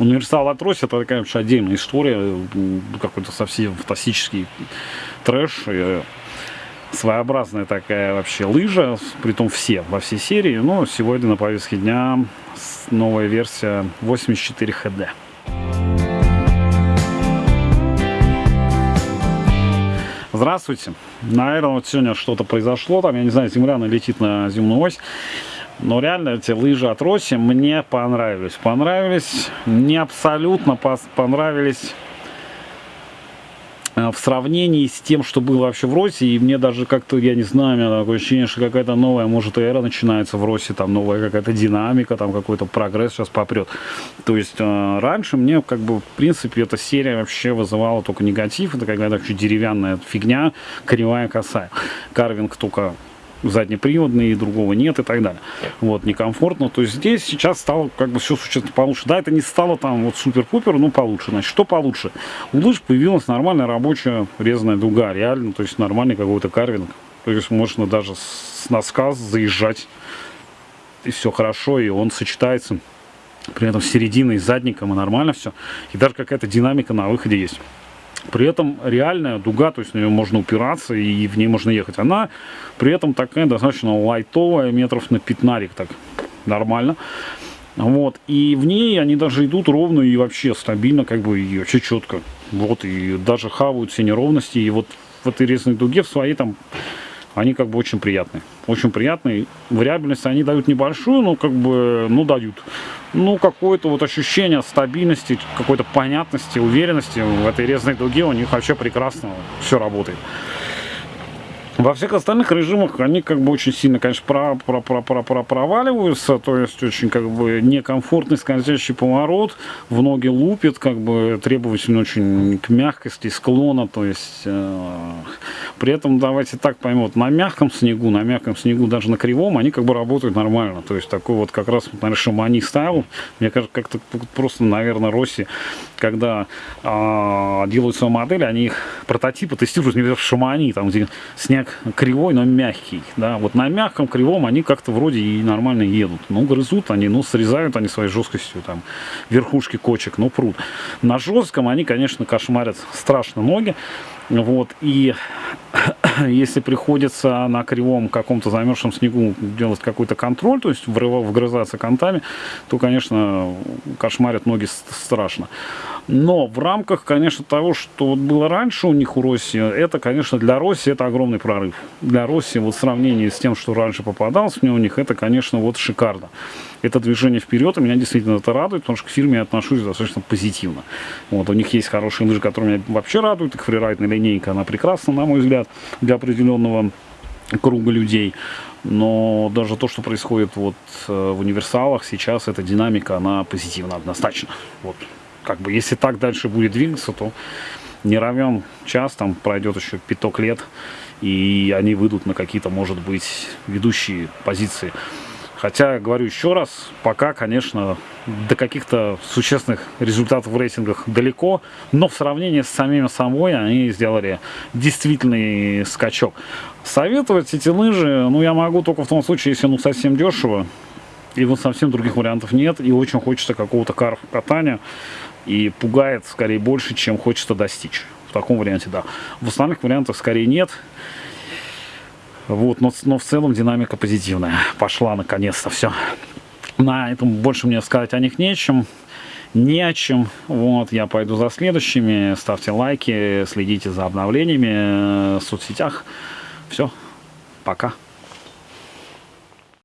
Универсал от Росси это, конечно, отдельная история, какой-то совсем фантастический трэш, своеобразная такая вообще лыжа, при том все, во всей серии, но сегодня на повестке дня новая версия 84 HD. Здравствуйте. Наверное, вот сегодня что-то произошло. Там, я не знаю, земля налетит на земную ось. Но реально эти лыжи от Росси мне понравились. Понравились, не абсолютно понравились э, в сравнении с тем, что было вообще в Росе, и мне даже как-то, я не знаю, у меня такое ощущение, что какая-то новая, может, эра начинается в Росе, там новая какая-то динамика, там какой-то прогресс сейчас попрет. То есть э, раньше мне, как бы, в принципе, эта серия вообще вызывала только негатив, это какая-то вообще деревянная фигня, кривая косая. Карвинг только заднеприводный, и другого нет и так далее. Вот, некомфортно. То есть здесь сейчас стало как бы все существенно получше. Да, это не стало там вот супер-пупер, но получше. Значит, что получше? У лыж появилась нормальная рабочая резаная дуга, реально, то есть нормальный какой-то карвинг. То есть можно даже с носка заезжать, и все хорошо, и он сочетается при этом с серединой, с задником, и нормально все. И даже какая-то динамика на выходе есть. При этом реальная дуга, то есть на нее можно упираться и в ней можно ехать. Она при этом такая достаточно лайтовая, метров на 15, так нормально. Вот, и в ней они даже идут ровно и вообще стабильно, как бы, и вообще четко. Вот, и даже хавают все неровности, и вот в этой резной дуге в своей там они как бы очень приятные. Очень приятные. Вариабельность они дают небольшую, но как бы, ну, дают. Ну, какое-то вот ощущение стабильности, какой-то понятности, уверенности в этой резной дуге у них вообще прекрасно все работает. Во всех остальных режимах они как бы очень сильно, конечно, про, про, про, про, про проваливаются, то есть очень как бы некомфортный скользящий поворот, в ноги лупит, как бы требовательно очень к мягкости склона, то есть э, при этом давайте так поймем, вот на мягком снегу, на мягком снегу, даже на кривом, они как бы работают нормально, то есть такой вот как раз, наверное, шамани стайл, мне кажется, как-то просто, наверное, Росси, когда э, делают свою модель, они их прототипы тестируют не в шамани, там где снег кривой, но мягкий. Да? Вот на мягком, кривом они как-то вроде и нормально едут. Ну, грызут они, ну, срезают они своей жесткостью там верхушки кочек, ну, прут. На жестком они, конечно, кошмарят страшно ноги. Вот, и если приходится на кривом каком-то замерзшем снегу делать какой-то контроль, то есть вгрызаться контами, то, конечно, кошмарят ноги страшно. Но в рамках, конечно, того, что вот было раньше у них у России, это, конечно, для России это огромный прорыв. Для России вот в сравнении с тем, что раньше попадалось мне у них, это, конечно, вот шикарно. Это движение вперед, и меня действительно это радует, потому что к фирме я отношусь достаточно позитивно. Вот, у них есть хорошие лыжи, которые меня вообще радуют, их фрирайдная линейка, она прекрасна, на мой взгляд, для определенного круга людей. Но даже то, что происходит вот э, в универсалах сейчас, эта динамика, она позитивна однозначно. Вот как бы, если так дальше будет двигаться, то не равен час, там пройдет еще пяток лет, и они выйдут на какие-то, может быть, ведущие позиции. Хотя, говорю еще раз, пока, конечно, до каких-то существенных результатов в рейтингах далеко, но в сравнении с самими собой они сделали действительный скачок. Советовать эти лыжи, ну, я могу только в том случае, если ну совсем дешево, и вот совсем других вариантов нет, и очень хочется какого-то катания, и пугает скорее больше, чем хочется достичь. В таком варианте, да. В остальных вариантах скорее нет. Вот, но, но в целом динамика позитивная. Пошла наконец-то все. На этом больше мне сказать о них нечем. Не о чем. Вот, я пойду за следующими. Ставьте лайки, следите за обновлениями в соцсетях. Все, пока.